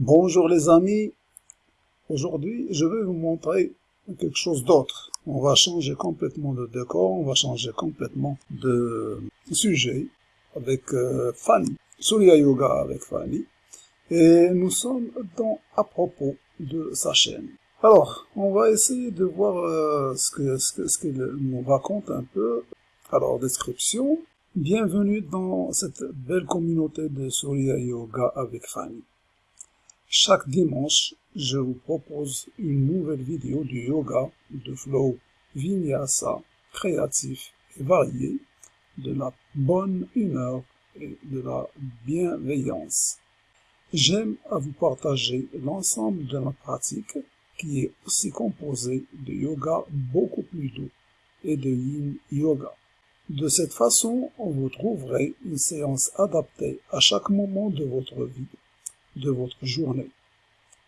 Bonjour les amis, aujourd'hui je vais vous montrer quelque chose d'autre. On va changer complètement de décor, on va changer complètement de sujet avec euh, Fanny, Surya Yoga avec Fanny, et nous sommes dans à propos de sa chaîne. Alors, on va essayer de voir euh, ce que ce qu'il nous raconte un peu. Alors, description. Bienvenue dans cette belle communauté de Surya Yoga avec Fanny. Chaque dimanche, je vous propose une nouvelle vidéo du yoga, de flow vinyasa, créatif et varié, de la bonne humeur et de la bienveillance. J'aime à vous partager l'ensemble de ma pratique qui est aussi composée de yoga beaucoup plus doux et de yin yoga. De cette façon, vous trouverez une séance adaptée à chaque moment de votre vie de votre journée.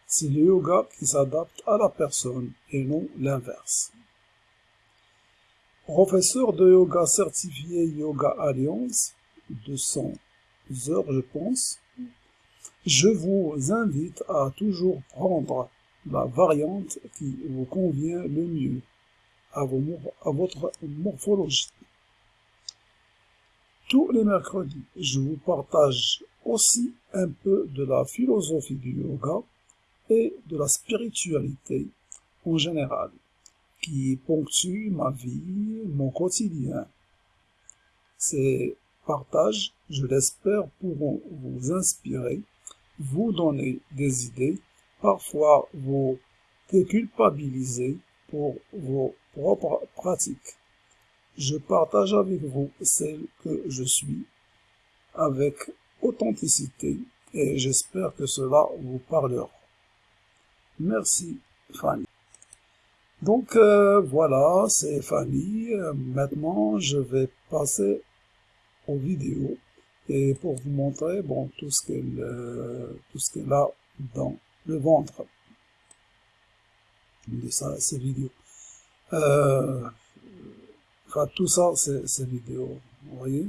C'est le yoga qui s'adapte à la personne et non l'inverse. Professeur de yoga certifié Yoga Alliance, 200 heures je pense, je vous invite à toujours prendre la variante qui vous convient le mieux à, à votre morphologie. Tous les mercredis, je vous partage aussi un peu de la philosophie du yoga et de la spiritualité en général, qui ponctuent ma vie, mon quotidien. Ces partages, je l'espère, pourront vous inspirer, vous donner des idées, parfois vous déculpabiliser pour vos propres pratiques. Je partage avec vous celle que je suis, avec authenticité et j'espère que cela vous parlera. Merci Fanny. Donc euh, voilà, c'est Fanny. Euh, maintenant, je vais passer aux vidéos et pour vous montrer bon tout ce qu'elle euh, tout ce qu'elle a dans le ventre de ça, ces vidéos. enfin, tout ça, c'est ces vidéos. Vous voyez?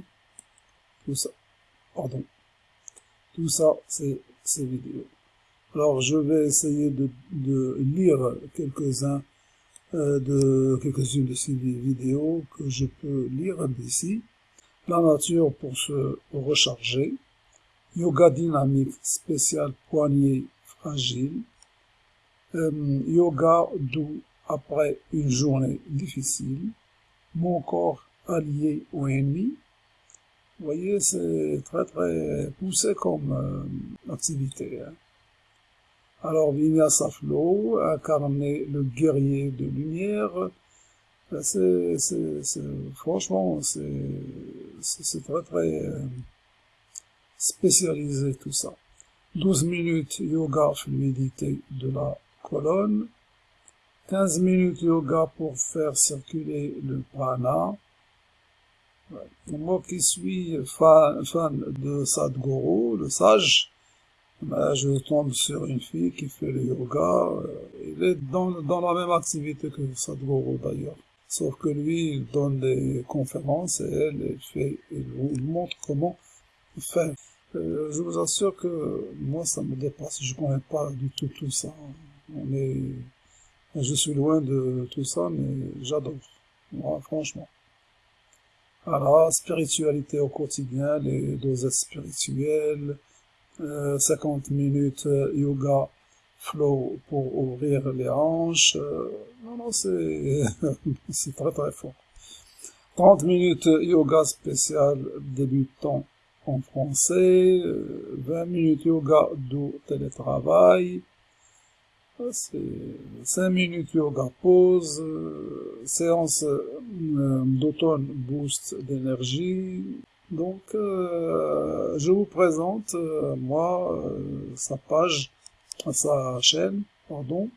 Tout ça. Pardon. Tout ça, c'est ces vidéos. Alors, je vais essayer de, lire quelques-uns euh, de quelques-unes de ces vidéos que je peux lire d'ici. La nature pour se recharger. Yoga dynamique spécial poignet fragile. Euh, yoga doux après une journée difficile. Mon corps allié au ennemi. Vous voyez, c'est très très poussé comme euh, activité. Hein. Alors Vinyasa Flow, incarner le guerrier de lumière, ben, c'est, franchement, c'est très très euh, spécialisé tout ça. 12 minutes yoga fluidité de la colonne, 15 minutes yoga pour faire circuler le prana, moi qui suis fan, de Sadhguru, le sage, ben, je tombe sur une fille qui fait le yoga. Il est dans, dans la même activité que Sadhguru d'ailleurs. Sauf que lui, il donne des conférences et elle, elle fait, il montre comment faire. Euh, je vous assure que moi, ça me dépasse. Je connais pas du tout tout ça. On est, je suis loin de tout ça, mais j'adore. Franchement. Voilà, spiritualité au quotidien, les dosettes spirituelles, 50 euh, minutes euh, yoga flow pour ouvrir les hanches. Euh, non, non, c'est très très fort. 30 minutes yoga spécial débutant en français, 20 minutes yoga du télétravail, 5 minutes yoga pause, séance d'automne boost d'énergie. Donc, euh, je vous présente, euh, moi, euh, sa page, sa chaîne, pardon.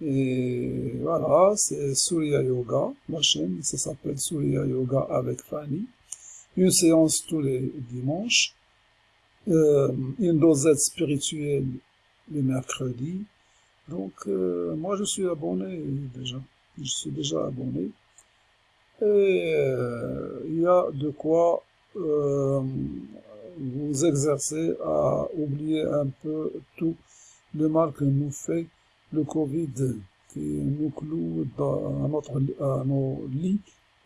Et voilà, c'est Surya Yoga, ma chaîne, ça s'appelle Surya Yoga avec Fanny. Une séance tous les dimanches. une dosette spirituelle le mercredi. Donc, euh, moi, je suis abonné déjà. Je suis déjà abonné. Et euh, il y a de quoi euh, vous exercer à oublier un peu tous le mal que nous fait le Covid, qui nous cloue dans, à, notre, à nos lits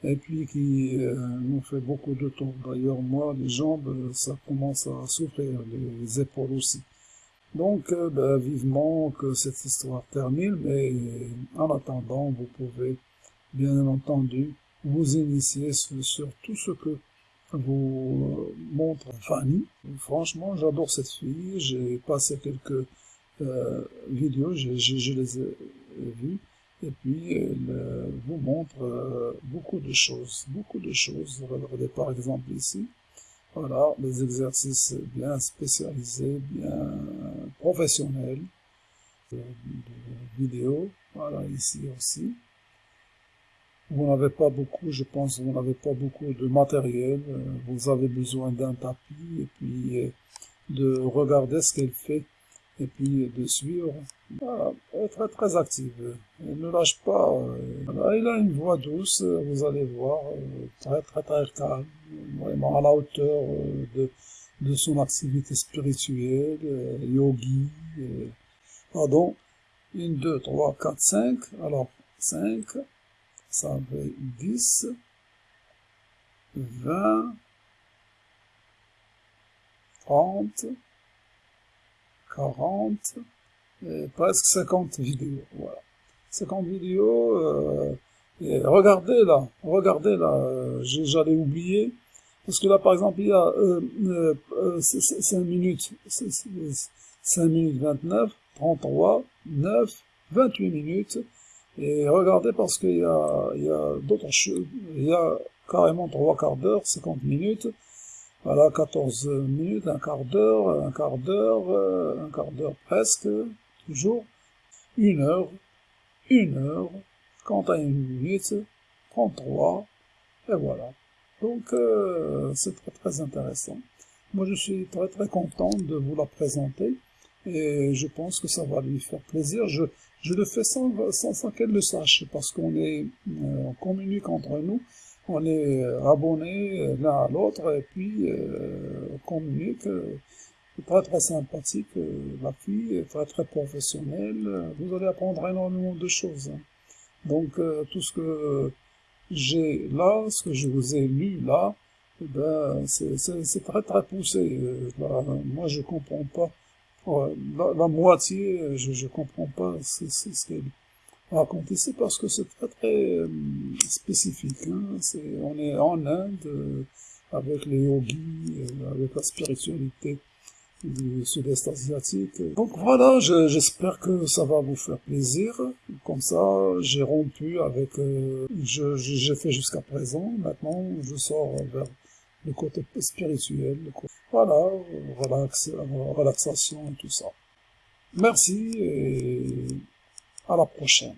et puis qui euh, nous fait beaucoup de temps. D'ailleurs, moi, les jambes, ça commence à souffrir, les épaules aussi. Donc, euh, ben, vivement que cette histoire termine, mais en attendant, vous pouvez, bien entendu, vous initier sur, tout ce que vous montre Fanny. Franchement, j'adore cette fille. J'ai passé quelques euh, vidéos, je, les ai vues. Et puis, elle vous montre beaucoup de choses, beaucoup de choses. Regardez par exemple ici. Voilà, les exercices bien spécialisés, bien professionnels de, vidéos. Voilà, ici aussi. Vous n'avez pas beaucoup, je pense, vous n'avez pas beaucoup de matériel. Vous avez besoin d'un tapis et puis de regarder ce qu'elle fait et puis de suivre. Voilà, très très active. Elle ne lâche pas. Elle a une voix douce, vous allez voir, très très très calme, vraiment à la hauteur de, de son activité spirituelle, yogi. Pardon, 1, 2, 3, 4, 5. Alors, 5, ça fait 10, 20, 30, 40, et presque 50 vidéos, voilà. 50 vidéos, euh, regardez là, regardez là, euh, j'allais oublier, parce que là par exemple il y a euh, euh, 5 euh, minutes, 5 minutes 29, 33, 9, 28 minutes, et regardez parce qu'il y a, d'autres choses, il y a carrément 3 quarts d'heure, 50 minutes, voilà, 14 minutes, un quart d'heure, un quart d'heure, euh, un quart d'heure presque, toujours, une heure, une heure, quant à une minute, 33, et voilà. Donc, euh, c'est très intéressant. Moi, je suis très très content de vous la présenter, et je pense que ça va lui faire plaisir. Je, je le fais sans, sans, qu'elle le sache, parce qu'on est, euh, on communique entre nous, on est abonnés l'un à l'autre et puis euh, on communique. très très sympathique, la fille, très très professionnelle. Vous allez apprendre énormément de choses. Hein. Donc euh, tout ce que j'ai là, ce que je vous ai lu là, eh ben, c'est très très poussé. moi je comprends pas. La, moitié, je, je comprends pas ce qu'elle raconter, c'est parce que c'est très très euh, spécifique. Hein. on est en Inde euh, avec les yogis, euh, avec la spiritualité du sud-est asiatique. Donc voilà, j'espère que ça va vous faire plaisir. Comme ça, j'ai rompu avec... j'ai fait jusqu'à présent. Maintenant, je sors vers le côté spirituel. Voilà, relax, relaxation et tout ça. Merci et à la prochaine.